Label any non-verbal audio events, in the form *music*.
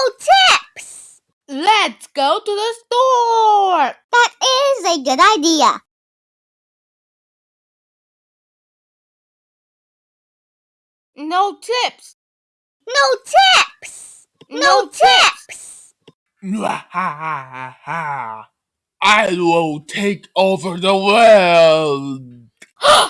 No tips! Let's go to the store! That is a good idea. No tips! No tips! No tips! *laughs* I will take over the world. *gasps* *gasps* *gasps*